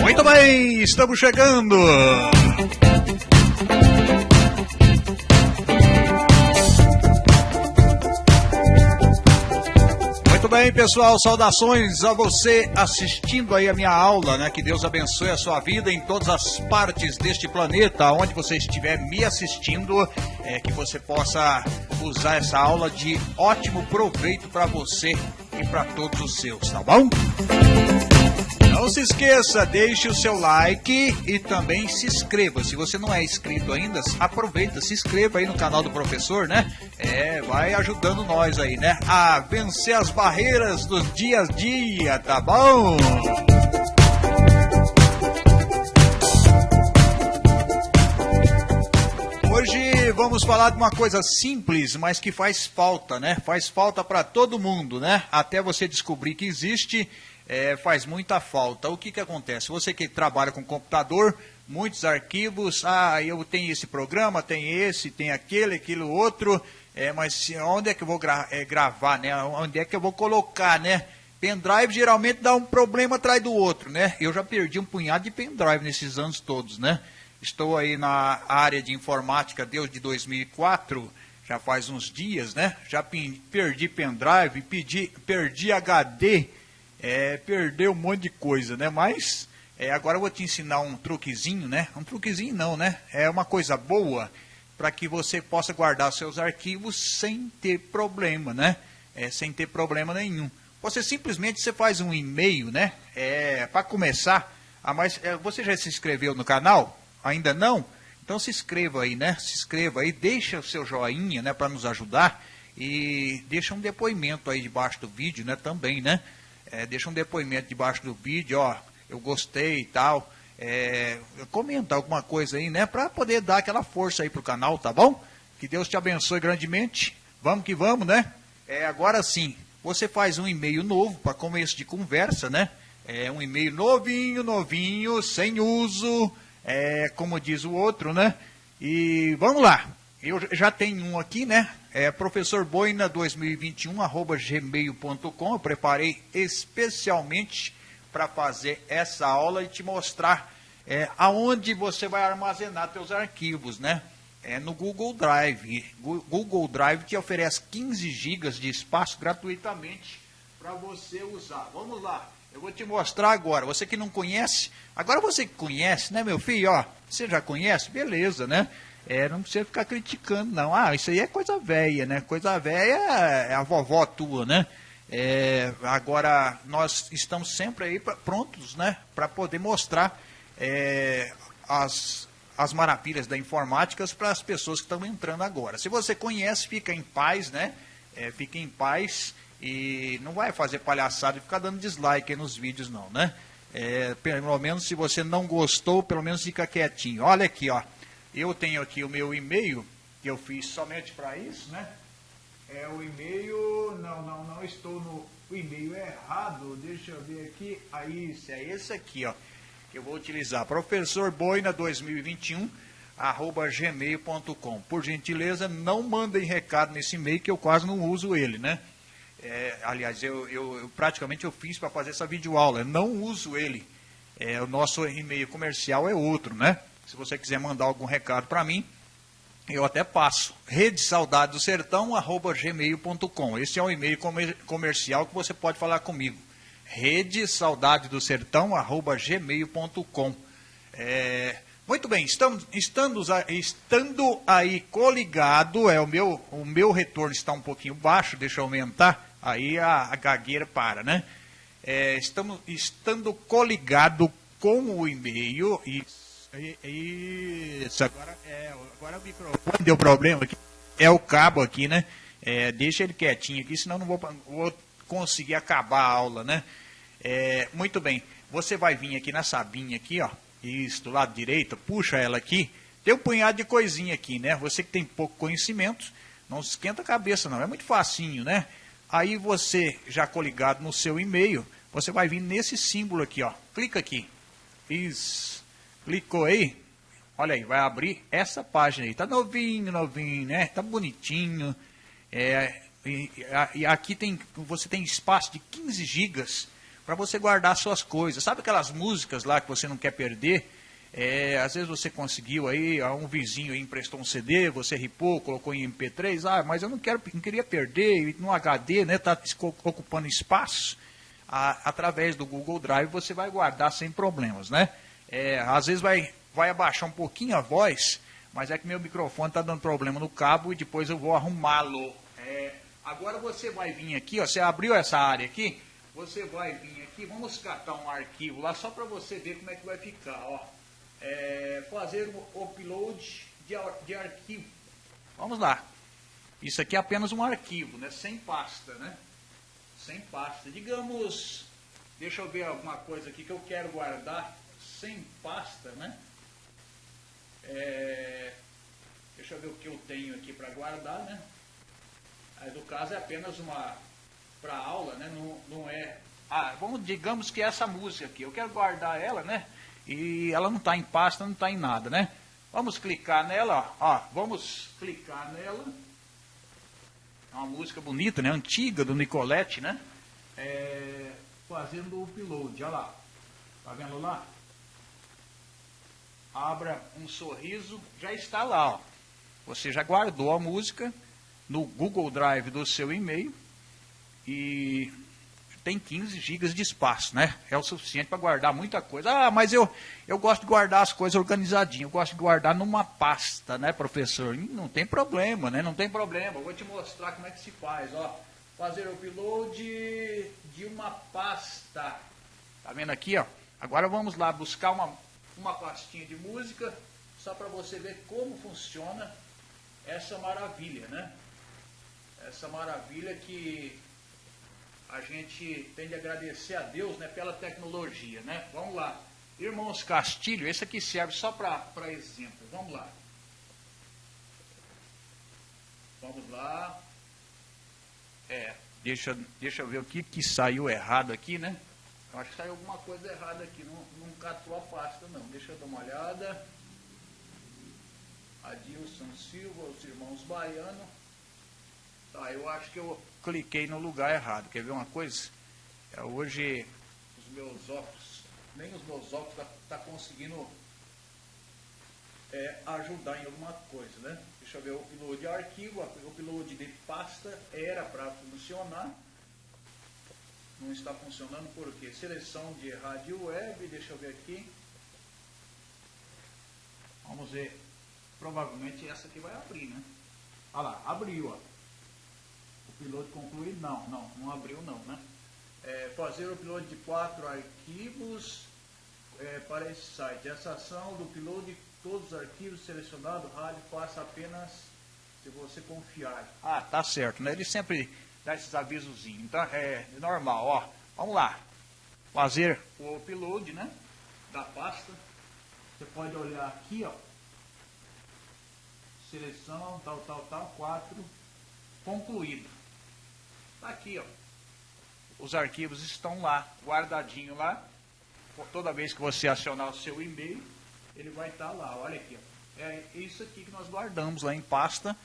Muito bem, estamos chegando. Bem, pessoal, saudações a você assistindo aí a minha aula, né? Que Deus abençoe a sua vida em todas as partes deste planeta, onde você estiver me assistindo, é, que você possa usar essa aula de ótimo proveito para você e para todos os seus, tá bom? Não se esqueça, deixe o seu like e também se inscreva. Se você não é inscrito ainda, aproveita, se inscreva aí no canal do professor, né? É, vai ajudando nós aí, né? A vencer as barreiras do dia a dia, tá bom? Vamos falar de uma coisa simples, mas que faz falta, né? Faz falta para todo mundo, né? Até você descobrir que existe é, faz muita falta. O que, que acontece? Você que trabalha com computador, muitos arquivos, ah, eu tenho esse programa, tem esse, tem aquele, aquilo outro, é, mas onde é que eu vou gra é, gravar, né? Onde é que eu vou colocar, né? Pendrive geralmente dá um problema atrás do outro, né? Eu já perdi um punhado de pendrive nesses anos todos, né? Estou aí na área de informática desde 2004, já faz uns dias, né? Já perdi pendrive, pedi, perdi HD, é, perdeu um monte de coisa, né? Mas é, agora eu vou te ensinar um truquezinho, né? Um truquezinho não, né? É uma coisa boa para que você possa guardar seus arquivos sem ter problema, né? É, sem ter problema nenhum. Você simplesmente você faz um e-mail, né? É, para começar, a mais, é, você já se inscreveu no canal? Ainda não? Então se inscreva aí, né? Se inscreva aí, deixa o seu joinha, né? Para nos ajudar e deixa um depoimento aí debaixo do vídeo, né? Também, né? é, deixa um depoimento debaixo do vídeo, ó, eu gostei e tal. É, comenta alguma coisa aí, né? Para poder dar aquela força aí pro canal, tá bom? Que Deus te abençoe grandemente. Vamos que vamos, né? É, agora sim, você faz um e-mail novo para começo de conversa, né? É um e-mail novinho, novinho, sem uso, é, como diz o outro, né? E vamos lá. Eu já tenho um aqui, né? É professorboina2021, arroba gmail.com. Eu preparei especialmente para fazer essa aula e te mostrar é, aonde você vai armazenar seus arquivos, né? É no Google Drive. Google Drive te oferece 15 GB de espaço gratuitamente para você usar. Vamos lá. Eu vou te mostrar agora. Você que não conhece, agora você que conhece, né, meu filho? Ó, você já conhece? Beleza, né? É, não precisa ficar criticando, não. Ah, isso aí é coisa velha, né? Coisa velha é a vovó tua, né? É, agora, nós estamos sempre aí pra, prontos, né? Para poder mostrar é, as, as maravilhas da informática para as pessoas que estão entrando agora. Se você conhece, fica em paz, né? É, fica em paz e não vai fazer palhaçada e ficar dando dislike nos vídeos, não, né? É, pelo menos se você não gostou, pelo menos fica quietinho. Olha aqui, ó. Eu tenho aqui o meu e-mail, que eu fiz somente para isso, né? É o e-mail, não, não, não estou no e-mail errado, deixa eu ver aqui, aí, é esse aqui, ó, que eu vou utilizar, professorboina2021, arroba gmail.com. Por gentileza, não mandem recado nesse e-mail, que eu quase não uso ele, né? É, aliás, eu, eu, eu, praticamente eu fiz para fazer essa videoaula, eu não uso ele. É, o nosso e-mail comercial é outro, né? Se você quiser mandar algum recado para mim, eu até passo. Rede Saudade do Sertão, arroba gmail.com. Esse é um e-mail comer comercial que você pode falar comigo. Rede Saudade do Sertão, arroba gmail.com. É, muito bem, estamos, estando, estando aí coligado, é, o, meu, o meu retorno está um pouquinho baixo, deixa eu aumentar, aí a, a gagueira para, né? É, estamos, estando coligado com o e-mail e isso, agora, é, agora o microfone deu problema aqui. É o cabo aqui, né? É, deixa ele quietinho aqui, senão não vou, vou conseguir acabar a aula, né? É, muito bem, você vai vir aqui na sabinha aqui, ó, isso, do lado direito, puxa ela aqui, tem um punhado de coisinha aqui, né? Você que tem pouco conhecimento, não se esquenta a cabeça não, é muito facinho, né? Aí você, já coligado no seu e-mail, você vai vir nesse símbolo aqui, ó, clica aqui, isso, Clicou aí? Olha aí, vai abrir essa página aí. Tá novinho, novinho, né? Tá bonitinho. É, e, e aqui tem, você tem espaço de 15 gigas para você guardar suas coisas. Sabe aquelas músicas lá que você não quer perder? É, às vezes você conseguiu aí, um vizinho emprestou um CD, você ripou, colocou em MP3, ah, mas eu não quero, não queria perder no HD, né? Está ocupando espaço. Através do Google Drive você vai guardar sem problemas, né? É, às vezes vai, vai abaixar um pouquinho a voz, mas é que meu microfone está dando problema no cabo e depois eu vou arrumá-lo. É, agora você vai vir aqui, ó, você abriu essa área aqui, você vai vir aqui, vamos catar um arquivo lá só para você ver como é que vai ficar, ó é, fazer o upload de, de arquivo. Vamos lá. Isso aqui é apenas um arquivo, né? sem pasta. Né? Sem pasta. Digamos, deixa eu ver alguma coisa aqui que eu quero guardar sem pasta. Né? É, deixa eu ver o que eu tenho aqui para guardar. Né? Mas no caso é apenas uma para aula, né? não, não é. Ah, vamos, digamos que é essa música aqui, eu quero guardar ela, né? e ela não está em pasta, não está em nada, né? Vamos clicar nela, ó, vamos clicar nela. É uma música bonita, né? Antiga, do Nicolette, né? É, fazendo o upload, olha lá. Tá vendo lá? Abra um sorriso, já está lá, ó. Você já guardou a música no Google Drive do seu e-mail e tem 15 gigas de espaço, né? É o suficiente para guardar muita coisa. Ah, mas eu, eu gosto de guardar as coisas organizadinho, eu gosto de guardar numa pasta, né, professor? Não tem problema, né? Não tem problema. Vou te mostrar como é que se faz, ó. Fazer o upload de uma pasta. Tá vendo aqui, ó? Agora vamos lá buscar uma, uma pastinha de música, só para você ver como funciona essa maravilha, né? Essa maravilha que a gente tem de agradecer a Deus né, pela tecnologia. Né? Vamos lá. Irmãos Castilho, esse aqui serve só para exemplo. Vamos lá. Vamos lá. É, deixa, deixa eu ver o que, que saiu errado aqui, né? Eu acho que saiu alguma coisa errada aqui. Não, não catou a pasta, não. Deixa eu dar uma olhada. Adilson Silva, os irmãos Baiano. Tá, eu acho que eu cliquei no lugar errado. Quer ver uma coisa? É, hoje os meus óculos, nem os meus óculos tá, tá conseguindo é, ajudar em alguma coisa, né? Deixa eu ver o upload de arquivo, o upload de pasta era para funcionar. Não está funcionando por quê? Seleção de rádio web, deixa eu ver aqui. Vamos ver. Provavelmente essa aqui vai abrir, né? Olha lá, abriu, ó piloto concluído? Não, não, não abriu não, né? É, fazer o piloto de quatro arquivos é, para esse site. Essa ação do piloto de todos os arquivos selecionados, rádio, faça apenas se você confiar. Ah, tá certo, né? Ele sempre dá esses avisozinhos. Então, é normal, ó. Vamos lá. Fazer o upload, né? Da pasta. Você pode olhar aqui, ó. Seleção, tal, tal, tal, quatro concluído. Está aqui, ó. Os arquivos estão lá, guardadinho lá. Toda vez que você acionar o seu e-mail, ele vai estar tá lá. Olha aqui, ó. É isso aqui que nós guardamos lá em pasta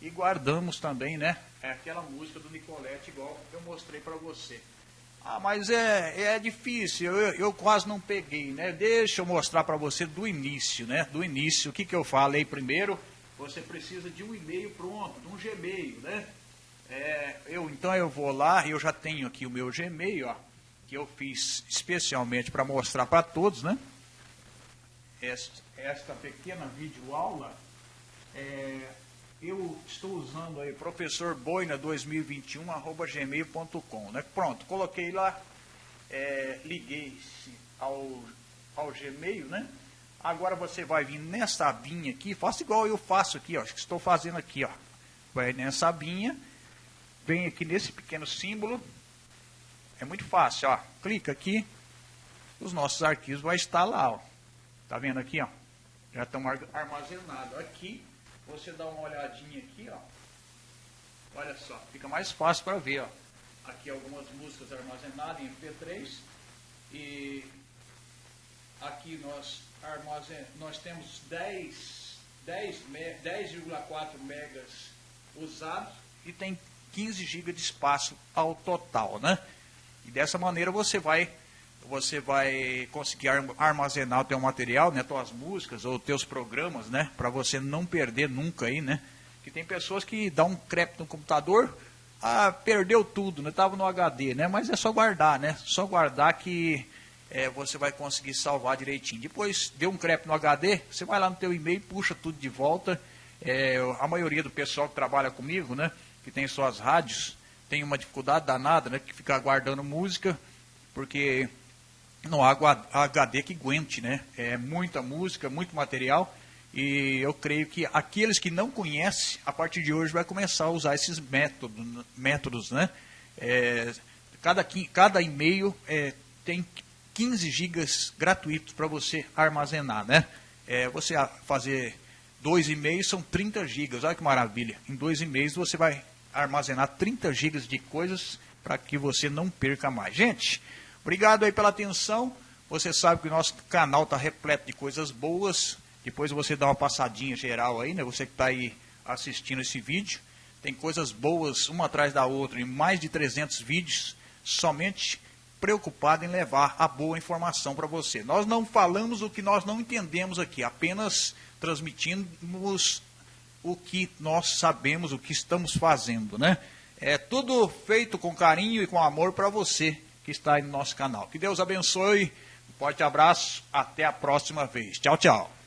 e guardamos também, né? É aquela música do Nicolette, igual eu mostrei para você. Ah, mas é, é difícil, eu, eu quase não peguei, né? Deixa eu mostrar para você do início, né? Do início, o que, que eu falei primeiro? Você precisa de um e-mail pronto, de um Gmail, né? É, eu, então eu vou lá, eu já tenho aqui o meu Gmail, ó, que eu fiz especialmente para mostrar para todos, né? Esta, esta pequena videoaula, é, eu estou usando aí professorboina2021 arroba gmail.com, né? Pronto, coloquei lá, é, liguei ao, ao Gmail, né? Agora você vai vir nessa abinha aqui, faça igual eu faço aqui, ó, que estou fazendo aqui, ó. Vai nessa abinha vem aqui nesse pequeno símbolo. É muito fácil, ó. Clica aqui, os nossos arquivos vão estar lá, ó. Tá vendo aqui, ó? Já estão armazenados. Aqui, você dá uma olhadinha aqui, ó. Olha só, fica mais fácil para ver, ó. Aqui algumas músicas armazenadas em MP3 e aqui nós, armazen... nós temos 10, 10,4 10, megas usados e tem 15 GB de espaço ao total, né? E dessa maneira você vai você vai conseguir armazenar o teu material, né, tuas músicas ou teus programas, né, para você não perder nunca aí, né? Que tem pessoas que dão um crepe no computador, ah, perdeu tudo, né? Tava no HD, né? Mas é só guardar, né? Só guardar que é, você vai conseguir salvar direitinho. Depois deu um crepe no HD, você vai lá no teu e-mail, puxa tudo de volta. É, a maioria do pessoal que trabalha comigo, né? Que tem suas rádios, tem uma dificuldade danada, né? Que fica guardando música, porque não há HD que aguente, né? É muita música, muito material. E eu creio que aqueles que não conhecem, a partir de hoje vai começar a usar esses métodos, métodos, né? É, cada, cada e-mail é, tem 15 gigas gratuitos para você armazenar, né? É, você fazer dois e-mails são 30 gigas, olha que maravilha. Em dois e-mails você vai armazenar 30 gigas de coisas para que você não perca mais. Gente, obrigado aí pela atenção. Você sabe que o nosso canal está repleto de coisas boas. Depois você dá uma passadinha geral aí, né? Você que está aí assistindo esse vídeo. Tem coisas boas uma atrás da outra em mais de 300 vídeos, somente preocupado em levar a boa informação para você. Nós não falamos o que nós não entendemos aqui, apenas transmitimos o que nós sabemos, o que estamos fazendo, né? É tudo feito com carinho e com amor para você que está aí no nosso canal. Que Deus abençoe. Um forte abraço. Até a próxima vez. Tchau, tchau.